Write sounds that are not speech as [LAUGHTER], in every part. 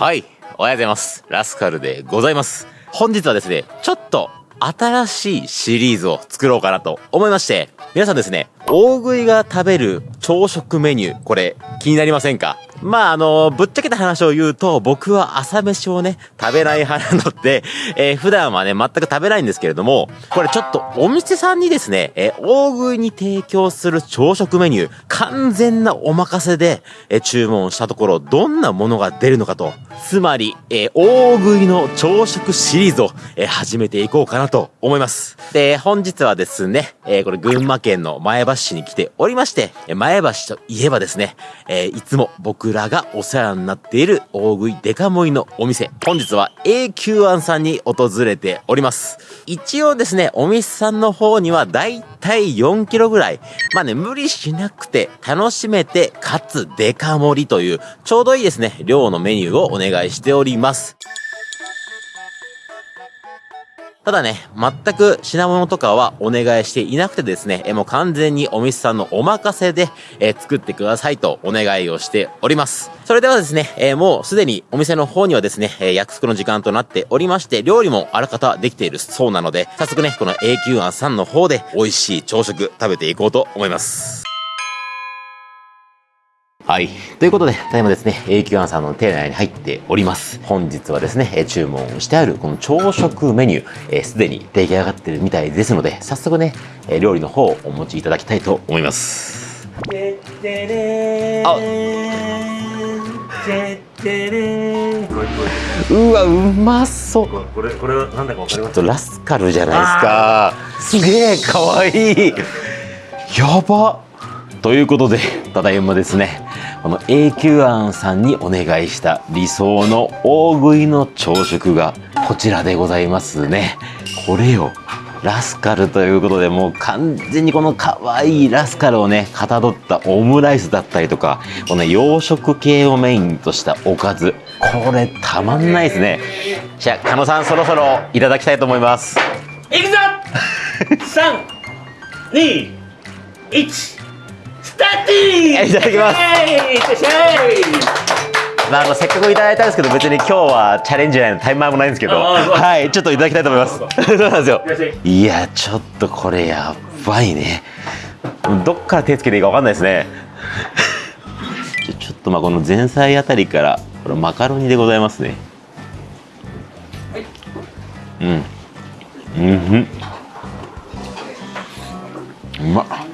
はい、おはようございます。ラスカルでございます。本日はですね、ちょっと新しいシリーズを作ろうかなと思いまして、皆さんですね、大食いが食べる朝食メニュー、これ気になりませんか？まあ、あの、ぶっちゃけた話を言うと、僕は朝飯をね、食べない派なので、えー普段はね、全く食べないんですけれども、これちょっとお店さんにですね、えー大食いに提供する朝食メニュー、完全なお任せで、えー注文したところ、どんなものが出るのかと、つまり、えー大食いの朝食シリーズを、えー始めていこうかなと思います。で、本日はですね、えーこれ群馬県の前橋市に来ておりまして、前橋といえばですね、えいつも僕らがお世話になっている大食いデカ盛りのお店、本日は A 級庵さんに訪れております。一応ですね、お店さんの方にはだいたい4キロぐらい、まあね、無理しなくて楽しめて、かつデカ盛りという、ちょうどいいですね、量のメニューをお願いしております。ただね、全く品物とかはお願いしていなくてですね、えもう完全にお店さんのお任せで、え作ってくださいとお願いをしております。それではですね、えもうすでにお店の方にはですね、え約束の時間となっておりまして、料理もあらかたできているそうなので、早速ね、この A 級庵さんの方で美味しい朝食食べていこうと思います。はい。ということで、ただいまですね、A 級庵さんの店内に入っております。本日はですね、えー注文してあるこの朝食メニュー、えーすでに出来上がってるみたいですので、早速ね、えー料理の方をお持ちいただきたいと思います。あうわ、うまそう。これこれはなんだかわかります？ちょっとラスカルじゃないですか。すげえかわいい。やば。ということで、ただいまですね、この A 級庵さんにお願いした理想の大食いの朝食がこちらでございますね。これよ。ラスカルということでもう完全にこの可愛いラスカルをねかたどったオムライスだったりとかこの洋食系をメインとしたおかずこれたまんないですねじゃあ狩野さんそろそろいただきたいと思いますいくぞ [LAUGHS] 三二一スタートいただきます。まあ、あのせっかくいただいたんですけど別に今日はチャレンジないのタイマーもないんですけど。はいちょっといただきたいと思います。そう [LAUGHS] なんですよ。いやちょっとこれやばいね。どっから手つけていいか分かんないですね。ちょっとまあこの前菜あたりからこれマカロニでございますね。うん。うんうん。うまっ。で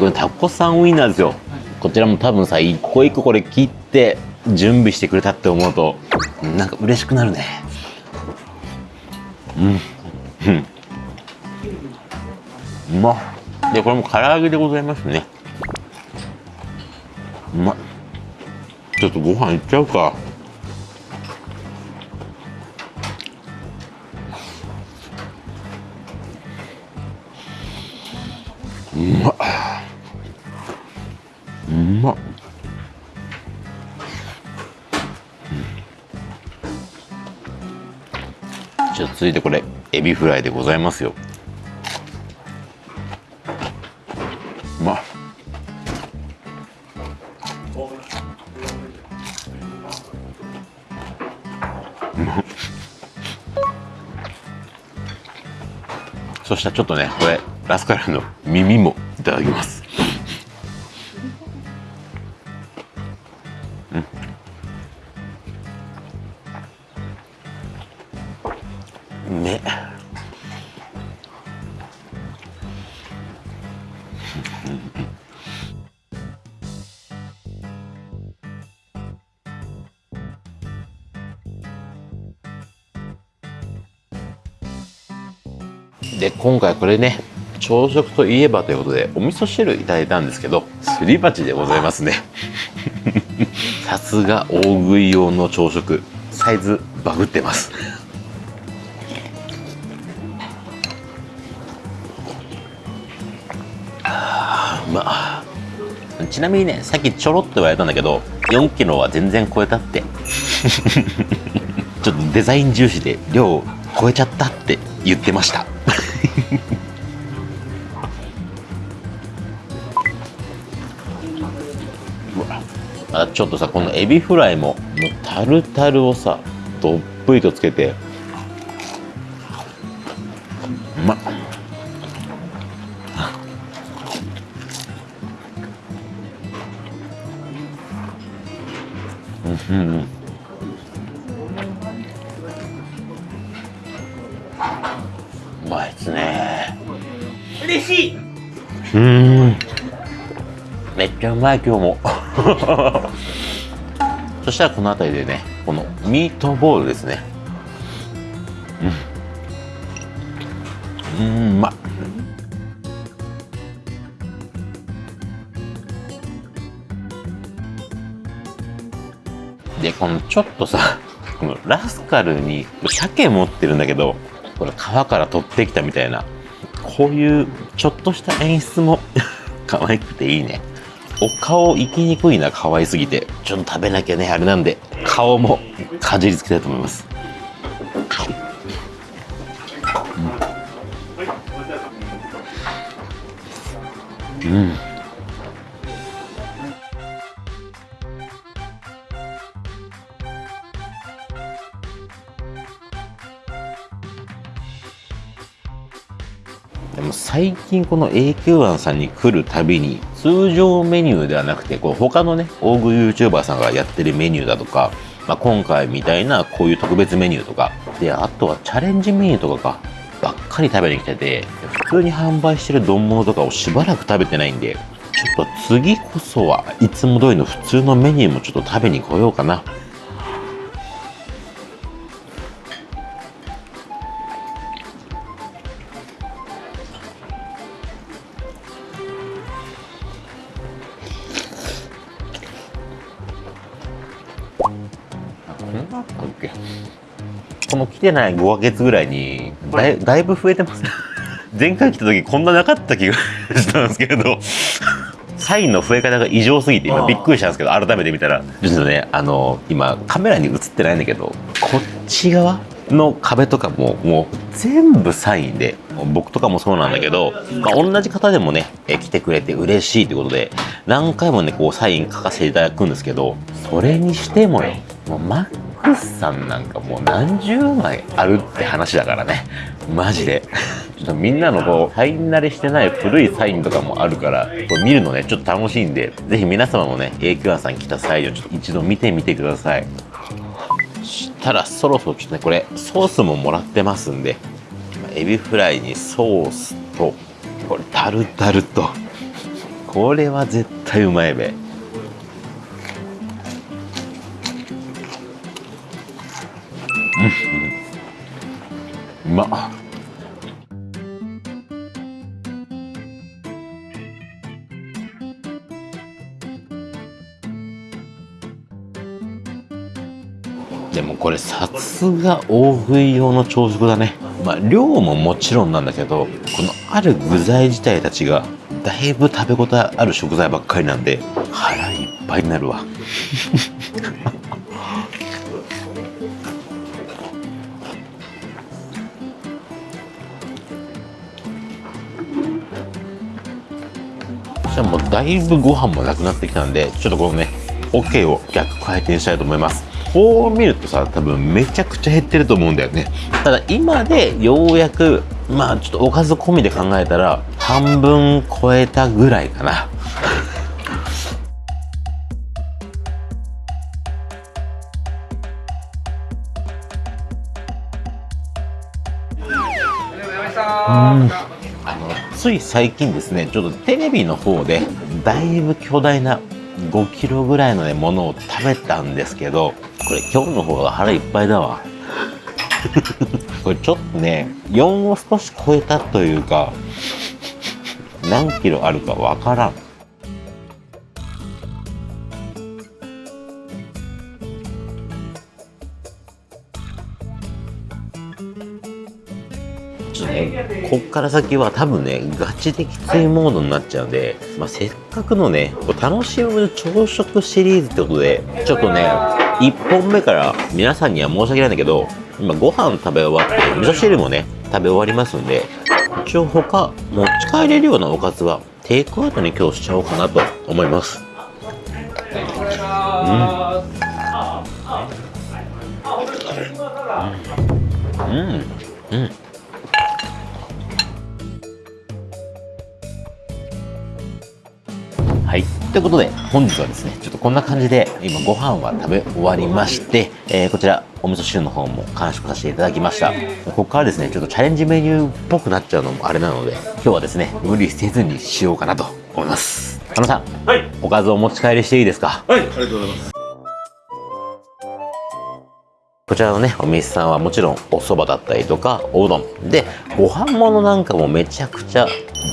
これタコさんウインナーですよ。こちらも多分さ一個一個これ切って準備してくれたって思うとなんか嬉しくなるね。うん。うん。うまっ。でこれも唐揚げでございますね。うまっ。ちょっとご飯いっちゃうか。いてこれエビフライでございますよ。うまっ。[LAUGHS] そしたらちょっとねこれラスカルの耳もいただきます。で今回これね朝食といえばということでお味噌汁いただいたんですけどすり鉢でございますね。[LAUGHS] さすが大食い用の朝食。サイズバグってます。あーうまっ。ちなみにねさっきちょろっと言われたんだけど4キロは全然超えたって。[LAUGHS] ちょっとデザイン重視で量を超えちゃったって言ってました [LAUGHS] あちょっとさこのエビフライもタルタルをさどっぷりとつけて。うん。めっちゃうまい今日も。[LAUGHS] そしたらこの辺りでねこのミートボールですね。うん。うんうまっでこのちょっとさこのラスカルに鮭持ってるんだけどこれ川から取ってきたみたいな。こういうちょっとした演出も [LAUGHS] 可愛くていいね。お顔行きにくいな可愛すぎて。ちょっと食べなきゃねあれなんで顔もかじりつけたいと思います。うん、うん。最近この AQ1 さんに来るたびに通常メニューではなくてこう他のね大食い YouTuber さんがやってるメニューだとか、まあ、今回みたいなこういう特別メニューとかであとはチャレンジメニューとかかばっかり食べに来てて普通に販売してる丼物とかをしばらく食べてないんでちょっと次こそはいつも通りの普通のメニューもちょっと食べに来ようかな。この来てない5ヶ月ぐらいにだいだいぶ増えてます [LAUGHS] 前回来た時こんななかった気が [LAUGHS] したんですけどサインの増え方が異常すぎて今びっくりしたんですけど改めて見たらちょっとねあの今カメラに映ってないんだけどこっち側の壁とかももう全部サインで僕とかもそうなんだけど、まあ、同じ方でもねえ来てくれて嬉しいということで何回もねこうサイン書かせていただくんですけどそれにしてもよもうマックスさんなんかもう何十枚あるって話だからね。マジで。ちょっとみんなのこうサイン慣れしてない古いサインとかもあるからこれ見るのねちょっと楽しいんでぜひ皆様もね AQ1 さん来た際をちょっと一度見てみてください。そしたらそろそろちょっとねこれソースももらってますんでエビフライにソースとこれタルタルと。これは絶対うまいべ。まっ。でもこれさすが大食い用の朝食だね。まあ量ももちろんなんだけどこのある具材自体たちがだいぶ食べ応えある食材ばっかりなんで腹いっぱいになるわだいぶご飯もなくなってきたんでちょっとこのね OK を逆回転したいと思います。こう見るとさ多分めちゃくちゃ減ってると思うんだよね。ただ今でようやくまあちょっとおかず込みで考えたら半分超えたぐらいかな。あのつい最近ですねちょっとテレビの方でだいぶ巨大な5キロぐらいのねものを食べたんですけどこれ今日の方が腹いっぱいだわ。[LAUGHS] これちょっとね4を少し超えたというか何キロあるかわからん。こっから先は多分ね、ガチできついモードになっちゃうんで、まあ、せっかくのね、楽しむ朝食シリーズってことで、ちょっとね、1本目から皆さんには申し訳ないんだけど、今ご飯食べ終わって、味噌汁もね、食べ終わりますんで、一応他、持ち帰れるようなおかずは、テイクアウトに今日しちゃおうかなと思います。うん。うん。うん。はい。ということで本日はですねちょっとこんな感じで今ご飯は食べ終わりまして、えーこちらお味噌汁の方も完食させていただきました。ここからですねちょっとチャレンジメニューっぽくなっちゃうのもあれなので今日はですね無理せずにしようかなと思います。加野さんはい。おかずお持ち帰りしていいですか？はいありがとうございます。こちらのね、お店さんはもちろんお蕎麦だったりとか、おうどん。で、ご飯物なんかもめちゃくちゃ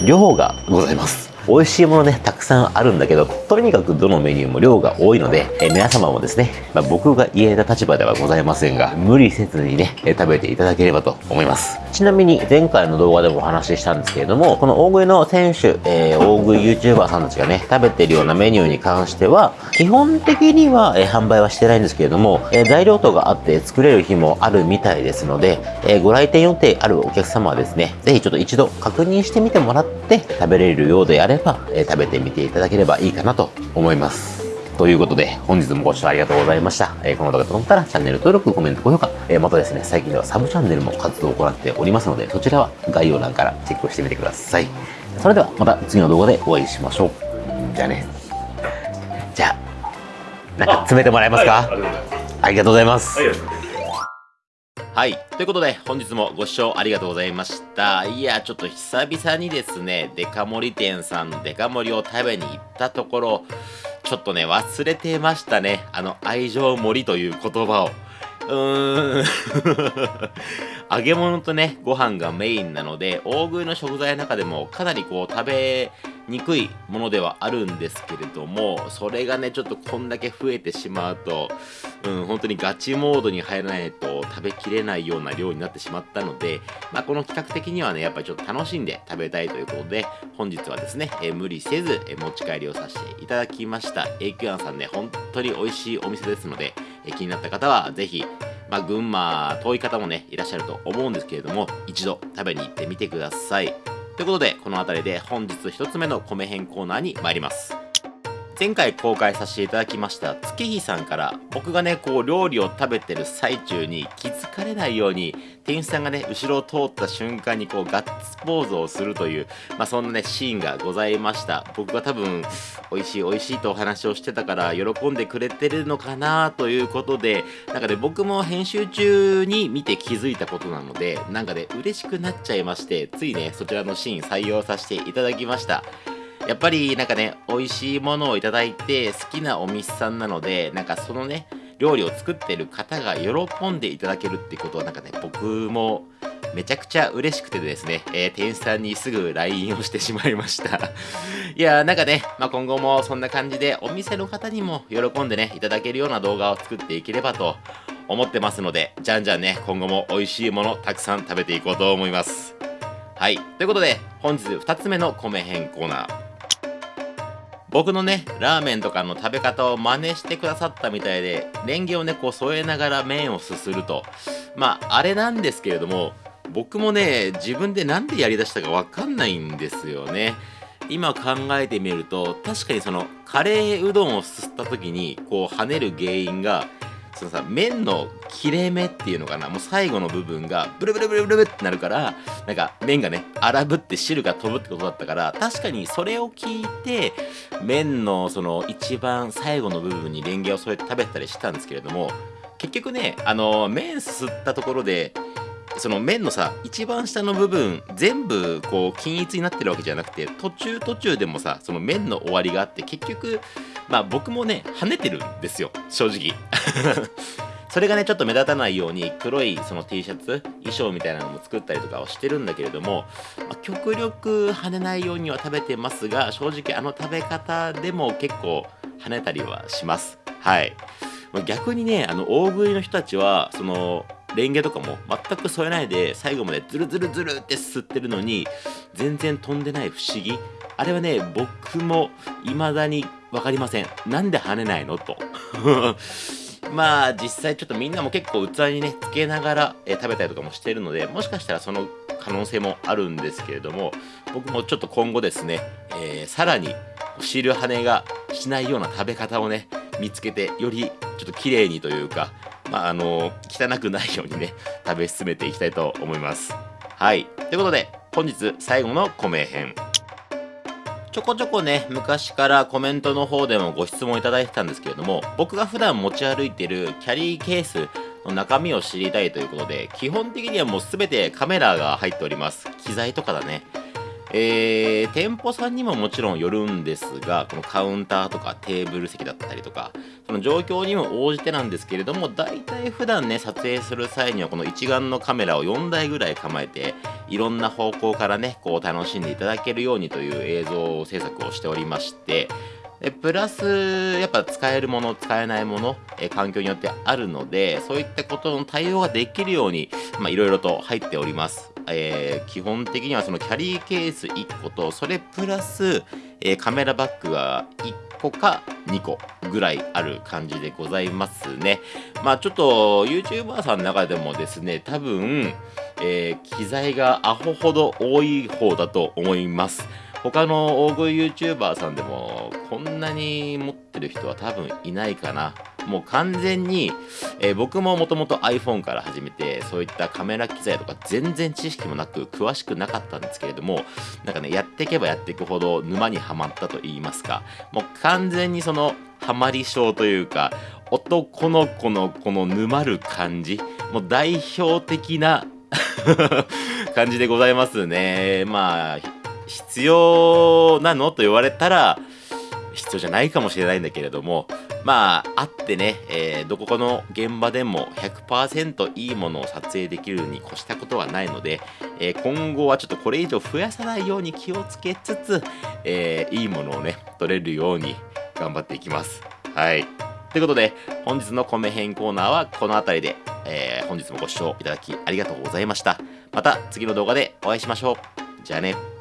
量がございます。美味しいものね、たくさんあるんだけど、とにかくどのメニューも量が多いので、え皆様もですね、まあ、僕が言えた立場ではございませんが、無理せずにね、え食べていただければと思います。ちなみに、前回の動画でもお話ししたんですけれども、この大食いの選手、えー大食い YouTuber さんたちがね、食べてるようなメニューに関しては、基本的には、えー販売はしてないんですけれども、えー材料等があって作れる日もあるみたいですので、えご来店予定あるお客様はですね、ぜひちょっと一度確認してみてもらって食べれるようであれば、えー食べてみていただければいいかなと思います。ということで、本日もご視聴ありがとうございました。えーこの動画がと思ったら、チャンネル登録、コメント、高評価、えーまたですね、最近ではサブチャンネルも活動を行っておりますので、そちらは概要欄からチェックしてみてください。それでは、また次の動画でお会いしましょう。じゃあね。じゃあ、なんか詰めてもらえますか？ありがとうございます。はい。ということで、本日もご視聴ありがとうございました。いや、ちょっと久々にですね、デカ盛り店さんのデカ盛りを食べに行ったところ、ちょっとね、忘れてましたね。あの、愛情盛りという言葉を。うーん。揚げ物とね、ご飯がメインなので、大食いの食材の中でもかなりこう食べにくいものではあるんですけれども、それがね、ちょっとこんだけ増えてしまうと、うん、本当にガチモードに入らないと食べきれないような量になってしまったので、まあ、この企画的にはね、やっぱりちょっと楽しんで食べたいということで、本日はですね、え無理せず、え持ち帰りをさせていただきました。永久庵さんね、本当に美味しいお店ですので、気になった方はぜひ、まあ、群馬遠い方もね、いらっしゃると思うんですけれども、一度食べに行ってみてください。ということで、この辺りで本日1つ目の米編コーナーに参ります。前回公開させていただきました月日さんから僕がねこう料理を食べてる最中に気づかれないように店員さんがね後ろを通った瞬間にこうガッツポーズをするというまあそんなねシーンがございました。僕が多分美味しい美味しいとお話をしてたから喜んでくれてるのかなということでなんかね僕も編集中に見て気づいたことなのでなんかね嬉しくなっちゃいましてついねそちらのシーン採用させていただきました。やっぱりなんかね美味しいものをいただいて好きなお店さんなのでなんかそのね料理を作ってる方が喜んでいただけるってことはなんかね僕もめちゃくちゃ嬉しくてですね、えー店員さんにすぐ LINE をしてしまいました。いやーなんかね、まあ、今後もそんな感じでお店の方にも喜んでねいただけるような動画を作っていければと思ってますのでじゃんじゃんね今後も美味しいものたくさん食べていこうと思います。はい。ということで本日2つ目の米編コーナー。僕のねラーメンとかの食べ方を真似してくださったみたいでレンゲをねこう添えながら麺をすすると。まああれなんですけれども僕もね自分で何でやりだしたかわかんないんですよね。今考えてみると確かにそのカレーうどんをすすった時にこう跳ねる原因がそのさ麺の切れ目っていうのかな？もう最後の部分がブルブルブルブルブルってなるからなんか麺がね荒ぶって汁が飛ぶってことだったから確かにそれを聞いて麺のその一番最後の部分にレンゲを添えて食べたりしたんですけれども結局ねあの麺すすったところでその麺のさ一番下の部分全部こう均一になってるわけじゃなくて途中途中でもさその麺の終わりがあって結局まあ僕もね跳ねてるんですよ正直。[LAUGHS] それがねちょっと目立たないように黒いその T シャツ衣装みたいなのも作ったりとかをしてるんだけれども、まあ極力跳ねないようには食べてますが正直あの食べ方でも結構跳ねたりはします。はい。逆にねあの大食いの人たちはそのレンゲとかも全く添えないで最後までズルズルズルって吸ってるのに全然飛んでない不思議あれはね僕も未だに分かりません。なんで跳ねないの？と。[LAUGHS] まあ実際ちょっとみんなも結構器にねつけながら、え食べたりとかもしてるのでもしかしたらその可能性もあるんですけれども僕もちょっと今後ですね、えーさらに汁跳ねがしないような食べ方をね見つけてよりちょっと綺麗にというかまあ、あの汚くないようにね食べ進めていきたいと思います。はい。ということで本日最後の米編。ちょこちょこね昔からコメントの方でもご質問いただいてたんですけれども僕が普段持ち歩いてるキャリーケースの中身を知りたいということで基本的にはもう全てカメラが入っております。機材とかだね。えー、店舗さんにももちろんよるんですが、このカウンターとかテーブル席だったりとか、その状況にも応じてなんですけれども、大体普段ね、撮影する際にはこの一眼のカメラを4台ぐらい構えて、いろんな方向からね、こう楽しんでいただけるようにという映像制作をしておりまして、でプラス、やっぱ使えるもの、使えないもの、え環境によってあるので、そういったことの対応ができるように、いろいろと入っております。えー、基本的にはそのキャリーケース1個と、それプラス、えー、カメラバッグが1個か2個ぐらいある感じでございますね。まあちょっと YouTuber さんの中でもですね、多分、えー、機材がアホほど多い方だと思います。他の大食い YouTuber さんでもこんなに持ってる人は多分いないかな。もう完全に、えー、僕ももともと iPhone から始めてそういったカメラ機材とか全然知識もなく詳しくなかったんですけれどもなんかねやっていけばやっていくほど沼にはまったと言いますかもう完全にそのハマり症というか男の子のこの沼る感じもう代表的な [LAUGHS] 感じでございますねまあ必要なのと言われたら必要じゃないかもしれないんだけれどもまああってね、えー、どこかの現場でも100%いいものを撮影できるに越したことはないので、えー、今後はちょっとこれ以上増やさないように気をつけつつ、えー、いいものをね撮れるように頑張っていきます。はい。ということで本日の米編コーナーはこの辺りで、え本日もご視聴いただきありがとうございました。また次の動画でお会いしましょう。じゃあね。